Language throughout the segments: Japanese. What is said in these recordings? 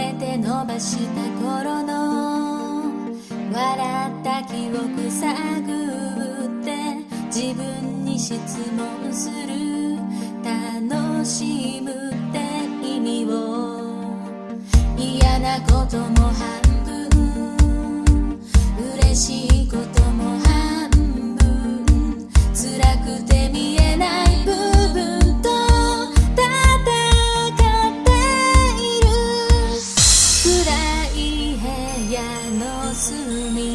めて伸ばした頃の笑った記憶探って自分に質問する楽しむって。me.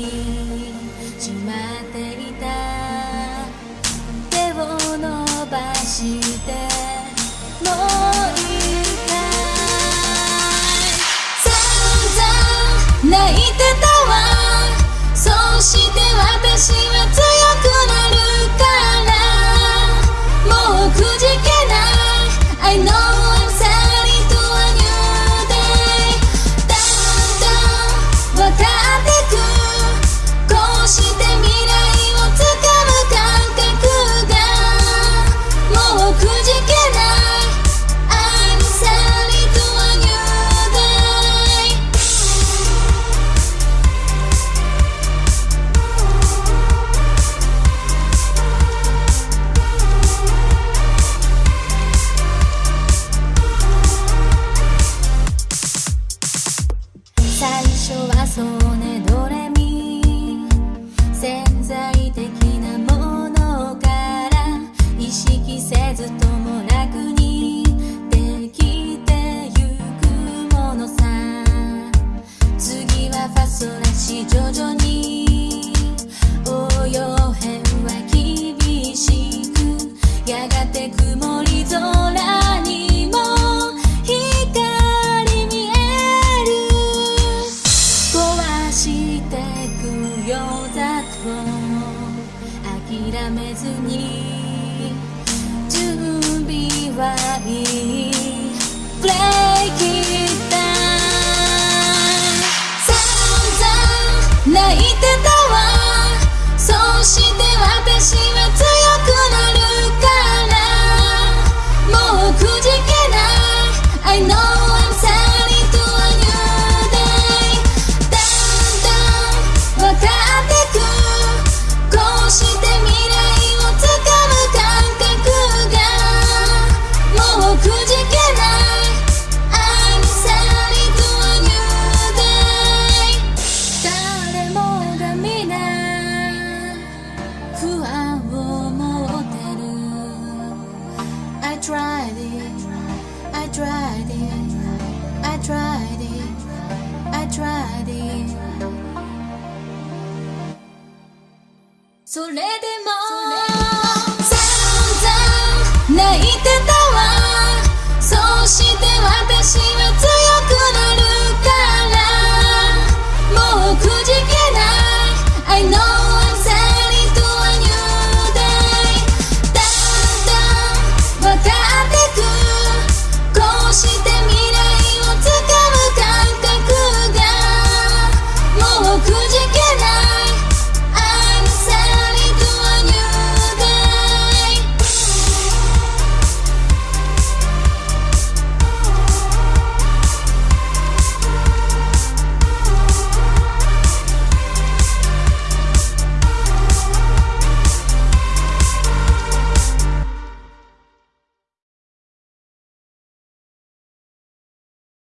やめずに準備はいい。Break it down 散々泣いてたわ。そして私はそれでも。泣いてた。